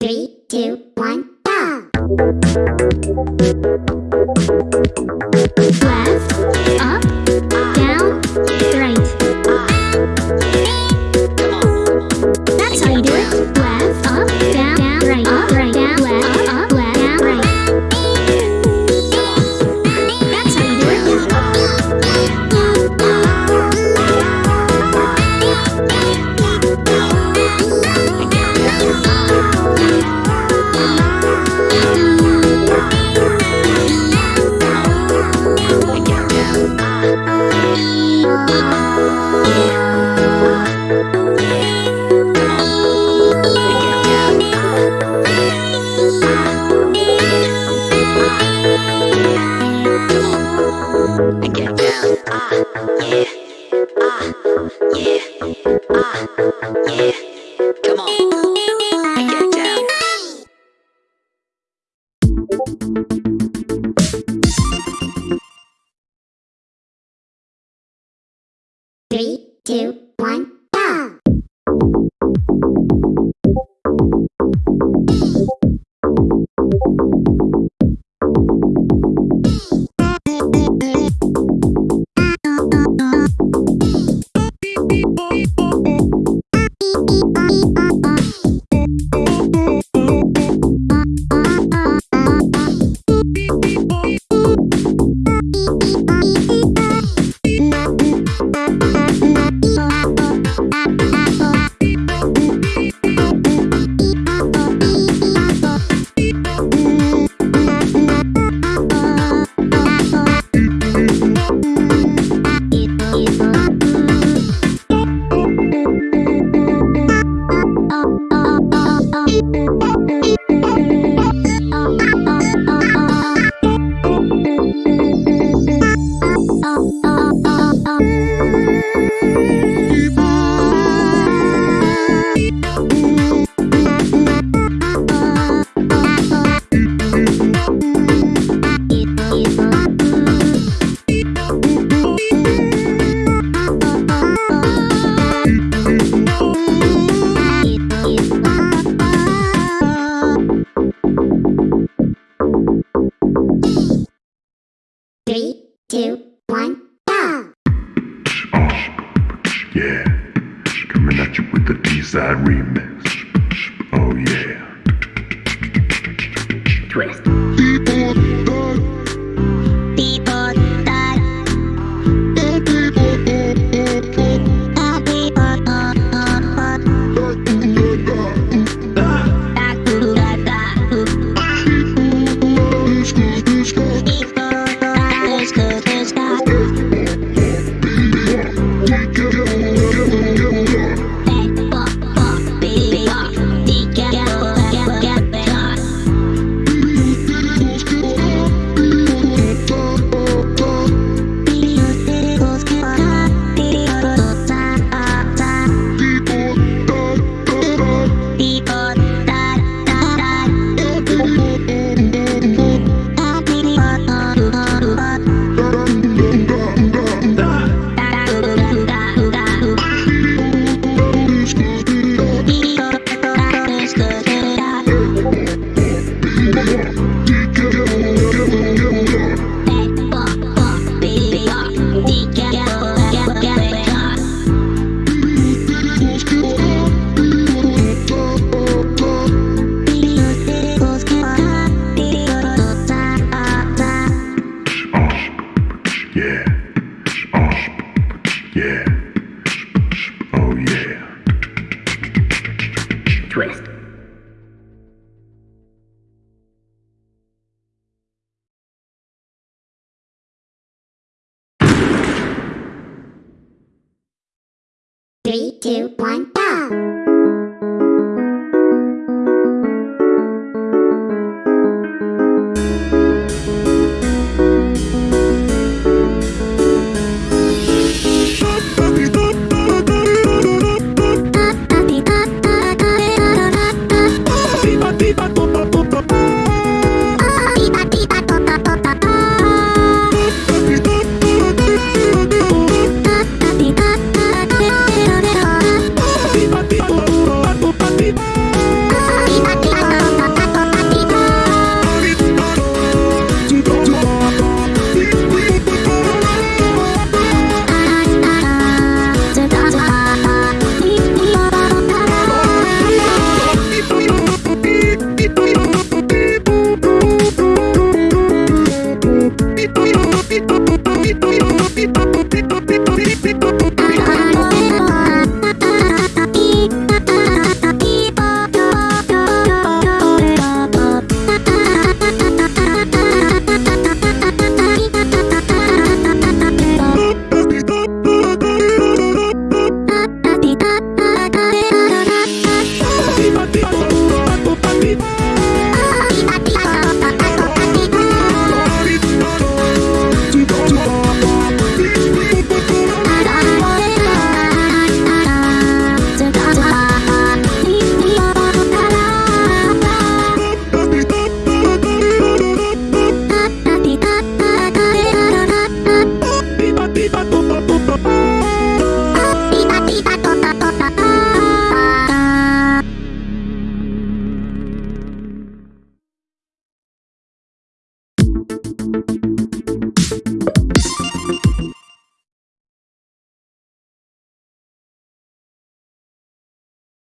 Three, two, one, go! Left, two, one,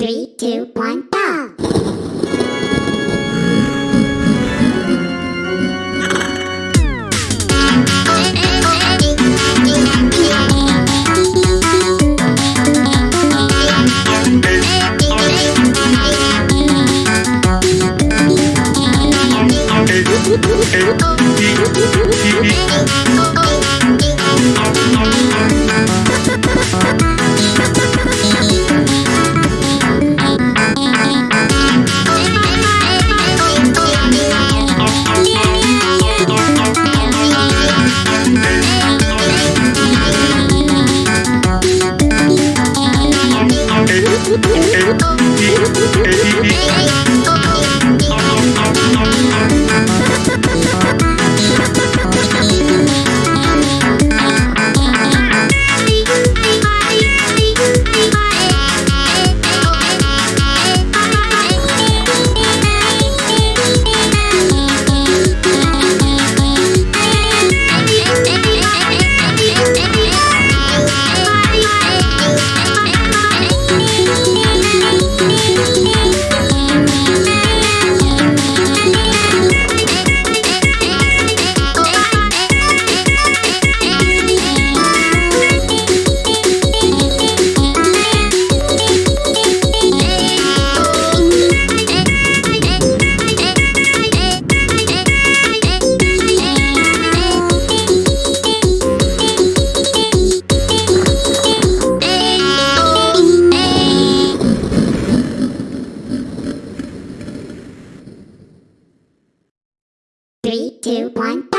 Three, two, one, two, one,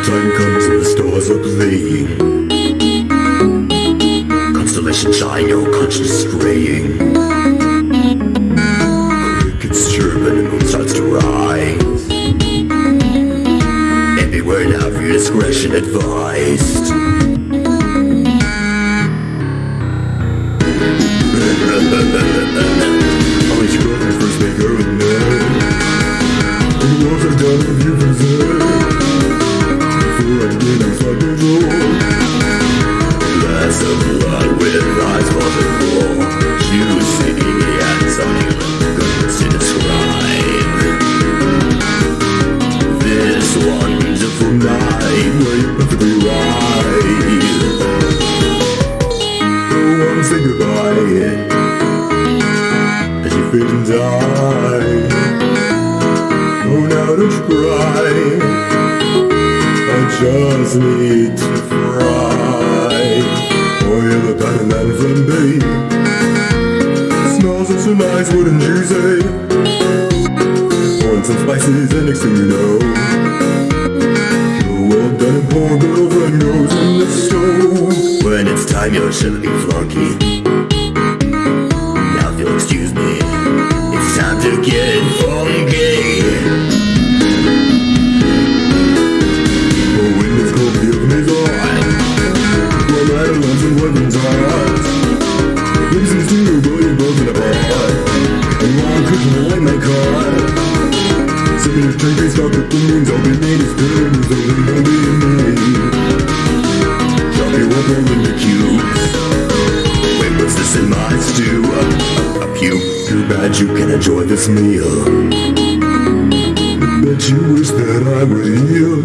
Nighttime comes and the stars are playing. Constellations shine, your conscience straying. Crickets chirping and the moon starts to rise. Everywhere now for your discretion advised. I'll let first maker of men. And the walls are done if you preserve. And die. Oh, now don't you cry. Just need to fry. Yeah, the pan and then flambe. Smells of so nice, wouldn't you say? Want some spices, and next thing you know, you're well done and goes in the stove. When it's time, you're silly flunky. Now if you'll excuse me, it's time to get as the wind will be me. Drop your up all in the cubes. Wait, what's this in my stew? A, a, a puke. Too bad you can enjoy this meal. Bet you wish that I were here.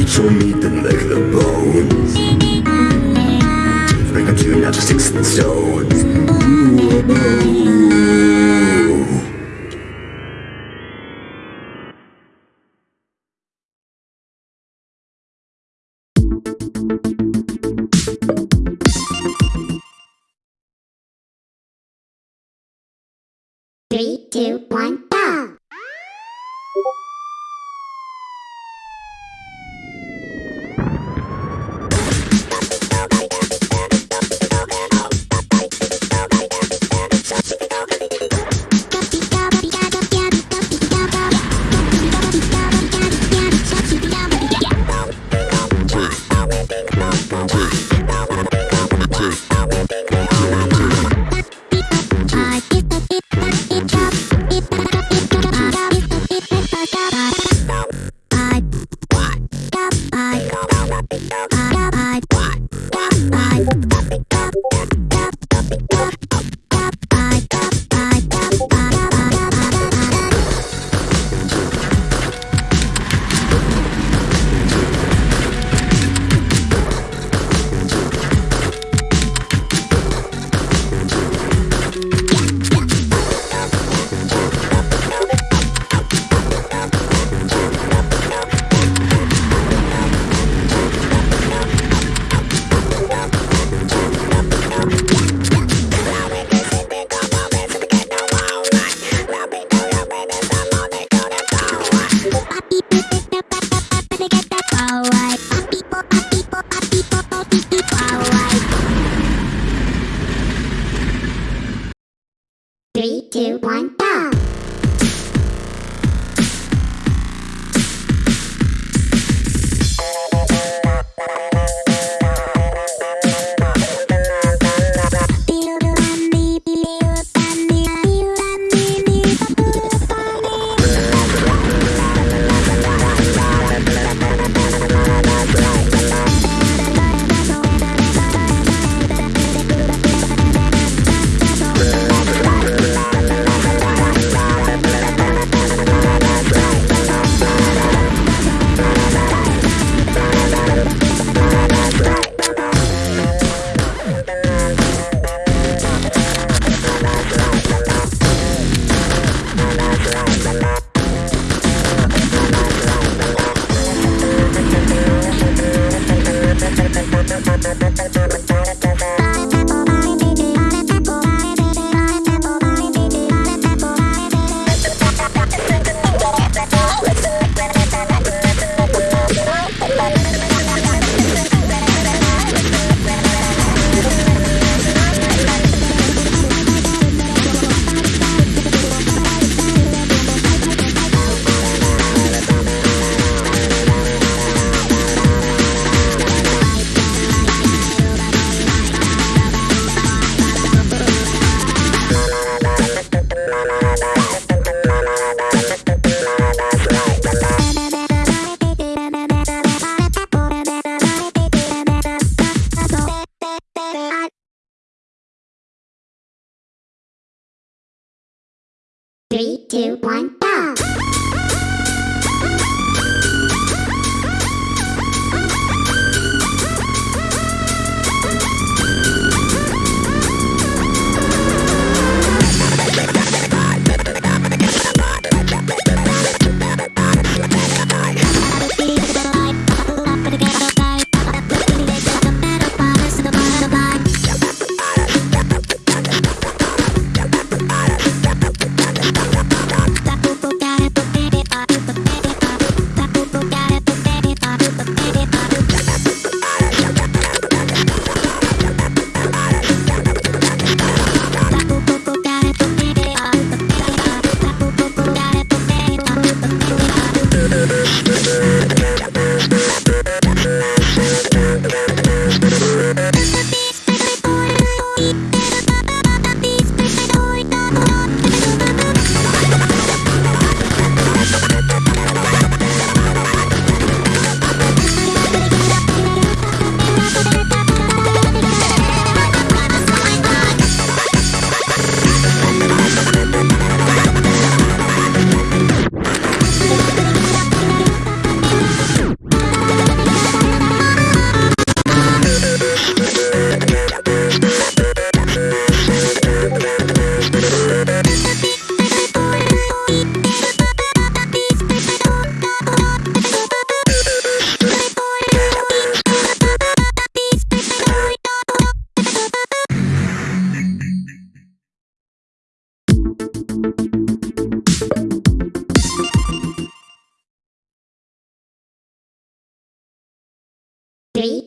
Eat your meat then lick the bones. Bring them to not just sticks and stones. Three, two, one,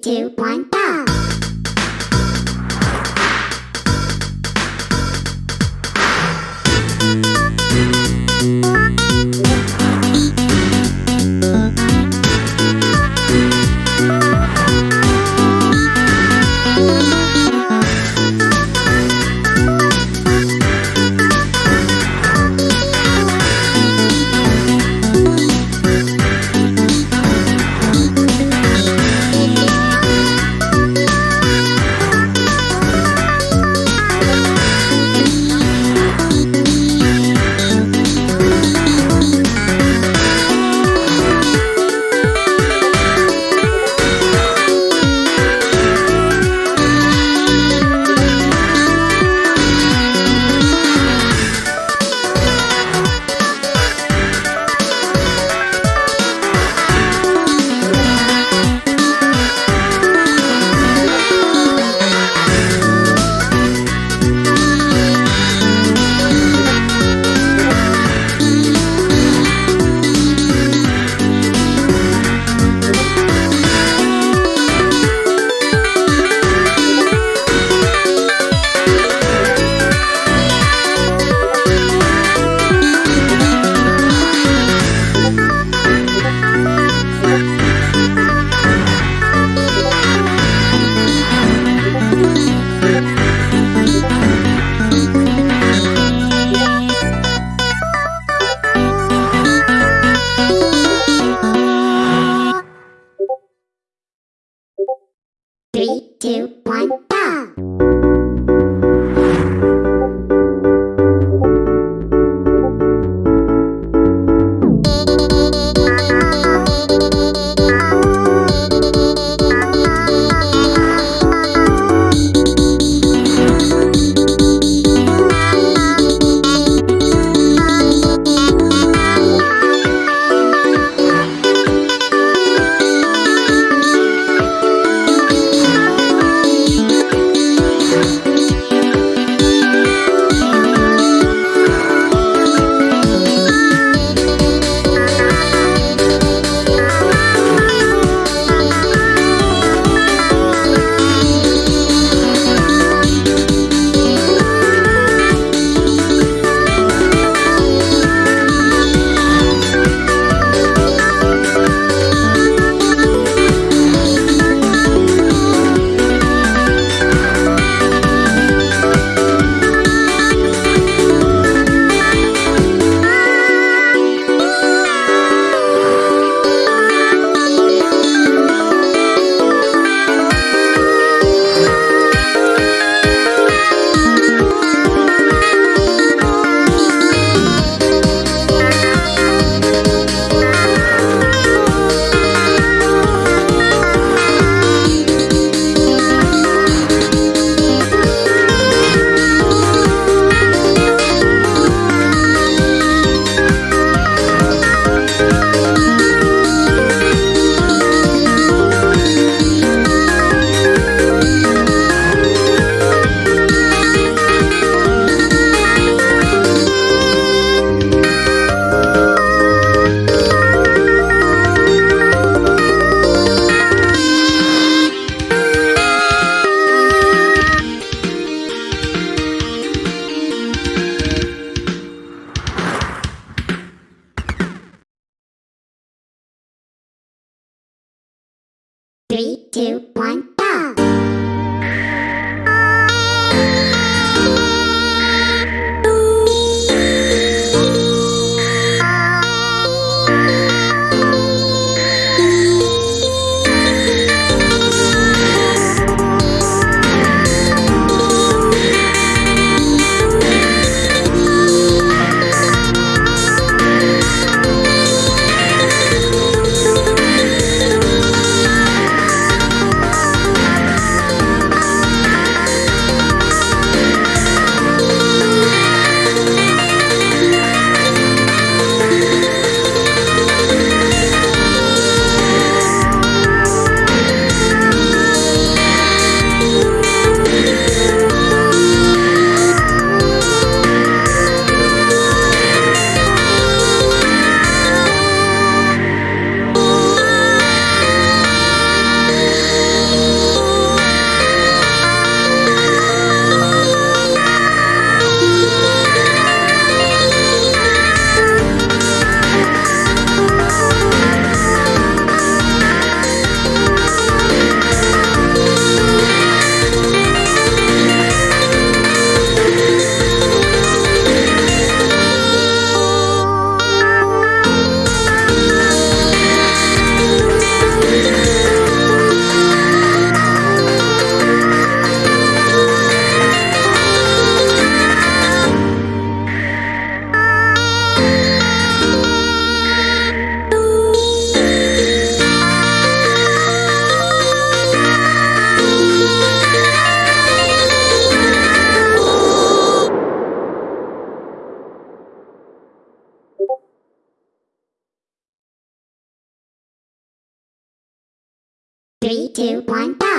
two, one, Three, two, one, go!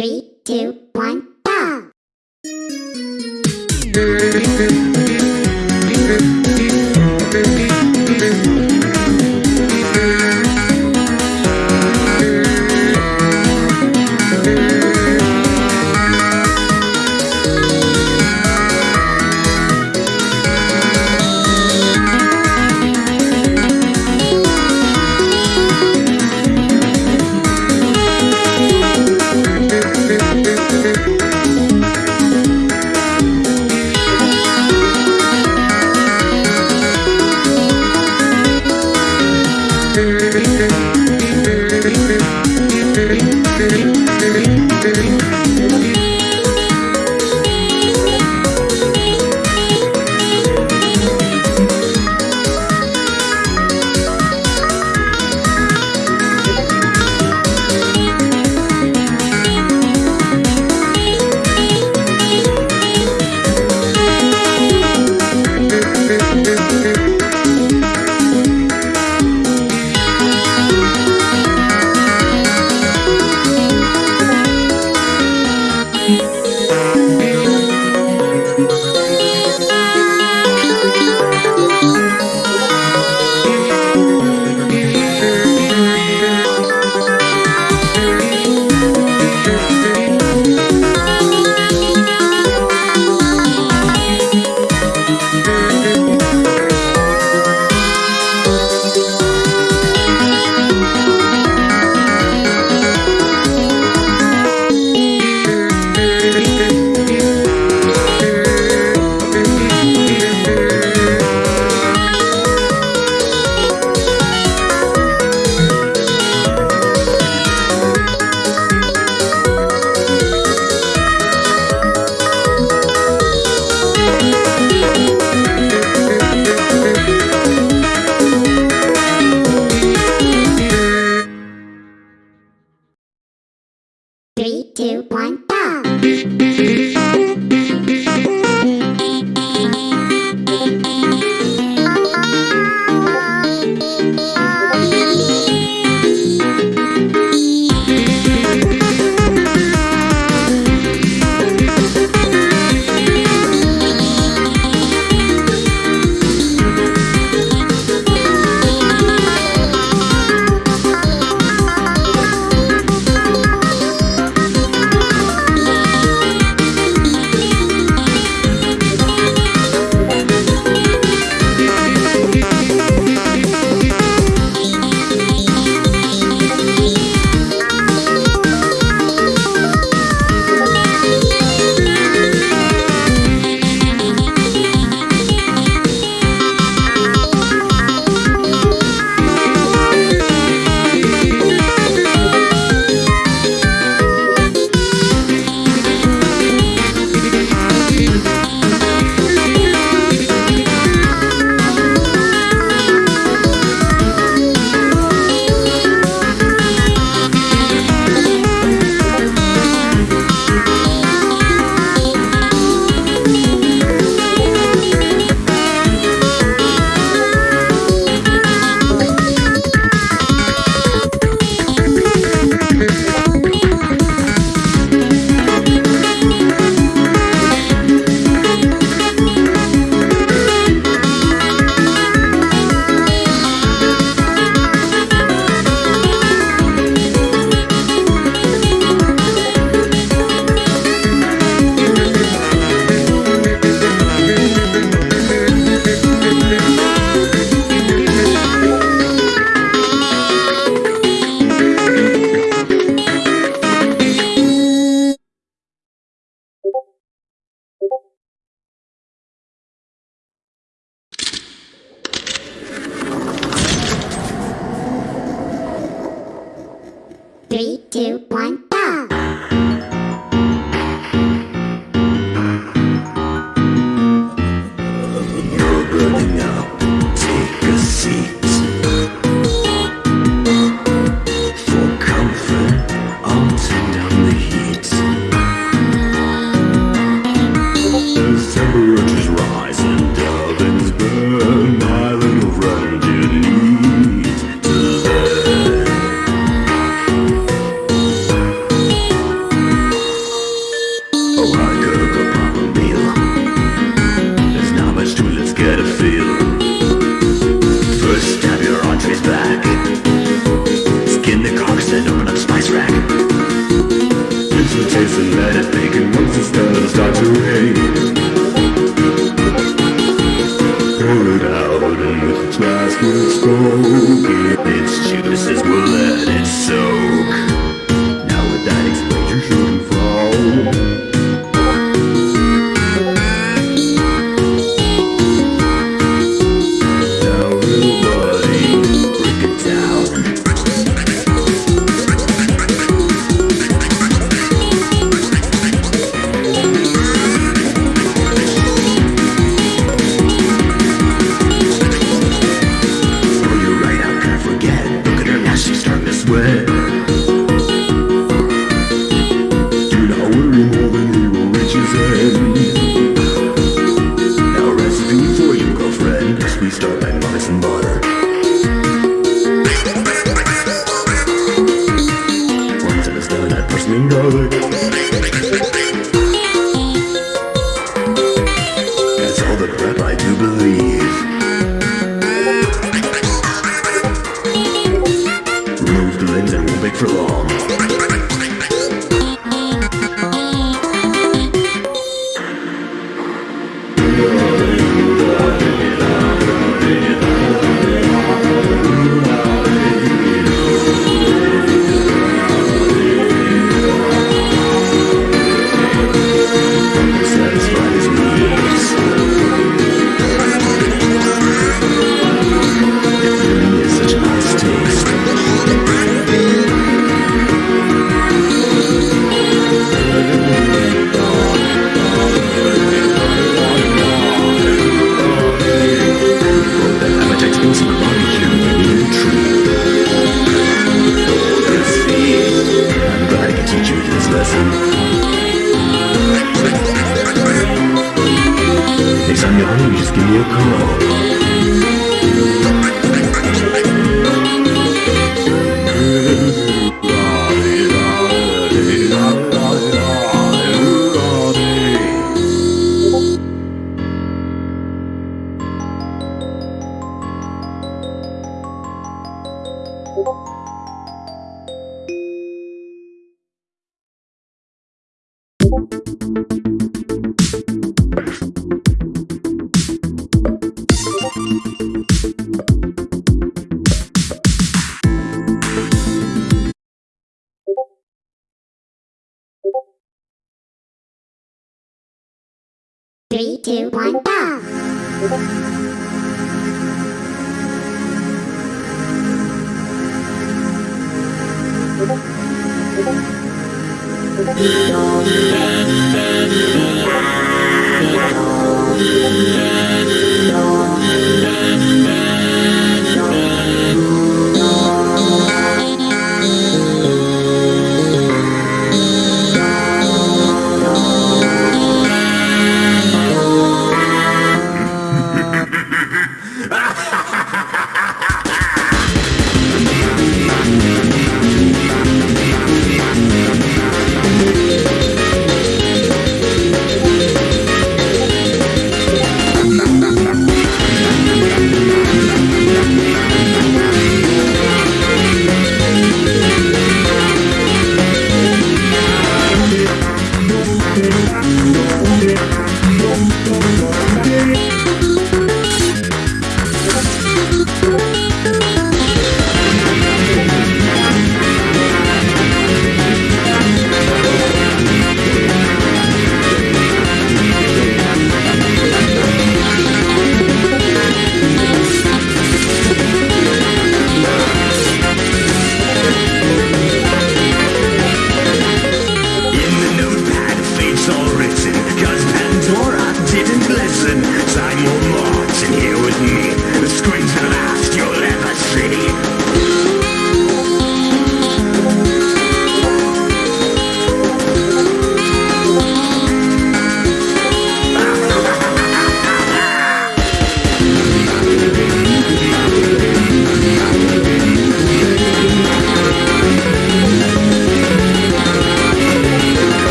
Three, two, one, two, one, go! Three, two, one, go!